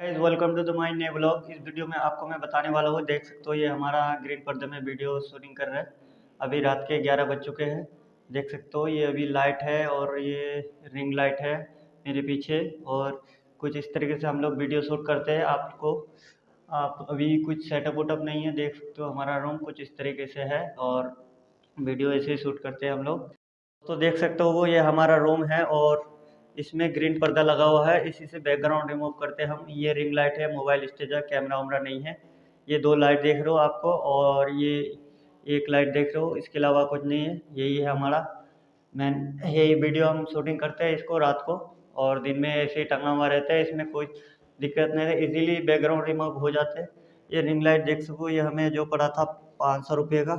Welcome to the my ने blog इस video में आपको मैं बताने वाला हूँ, देख सकते हो ये हमारा ग्रीन पर्दे में वीडियो शूटिंग कर रहा है। अभी रात के 11 बज चुके हैं। देख सकते हो ये अभी लाइट है और ये रिंग लाइट है मेरे पीछे और कुछ इस तरीके से हम लोग वीडियो शूट करते हैं आपको। आप अभी कुछ सेटअप वटअप नहीं है, देख सकते हो हमारा रूम कुछ इस तरीके से है और वीडियो ऐसे ही शूट करते हैं हम लोग। तो देख सकते हो वो ये हमारा रूम है और इसमें ग्रीन पर्दा लगा हुआ है। इसी से बैकग्राउंड रिमूव करते हम। ये रिंग लाइट है मोबाइल स्टेजर कैमरा वैमरा नहीं है। ये दो लाइट देख रहे हो आपको और ये एक लाइट देख रहे हो। इसके अलावा कुछ नहीं है। यही है हमारा मैन ये वीडियो हम शूटिंग करते हैं इसको रात को और दिन में ऐसे ही टंगा हुआ रहता है। इसमें कोई दिक्कत नहीं है। इजीली बैकग्राउंड रिमूव हो जाते हैं। ये रिंग लाइट देख सको। ये हमें जो पड़ा था पाँच सौ रुपये का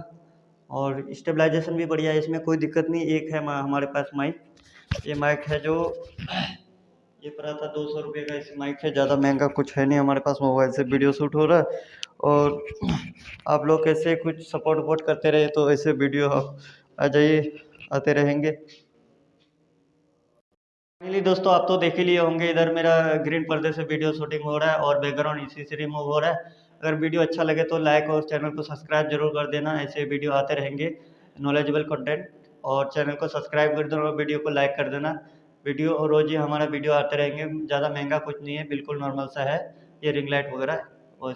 और स्टेबलाइजेशन भी बढ़िया है। इसमें कोई दिक्कत नहीं। एक है हमारे पास माइक ये माइक है जो, ये पड़ा था दो सौ रुपये का इस माइक है, ज़्यादा महँगा कुछ है नहीं हमारे पास, मोबाइल से वीडियो शूट हो रहा है। और आप लोग कैसे कुछ सपोर्ट वपोर्ट करते रहे तो ऐसे वीडियो आ जाइए, आते रहेंगे। फाइनली दोस्तों, आप तो देख ही लिए होंगे, इधर मेरा ग्रीन पर्दे से वीडियो शूटिंग हो रहा है और बैकग्राउंड इसी से रिमूव हो रहा है। अगर वीडियो अच्छा लगे तो लाइक और चैनल को सब्सक्राइब ज़रूर कर देना, ऐसे वीडियो आते रहेंगे नॉलेजेबल कंटेंट और चैनल को सब्सक्राइब कर देना और वीडियो को लाइक कर देना। वीडियो और रोज़ ही हमारा वीडियो आते रहेंगे। ज़्यादा महँगा कुछ नहीं है, बिल्कुल नॉर्मल सा है। ये रिंग लाइट वगैरह और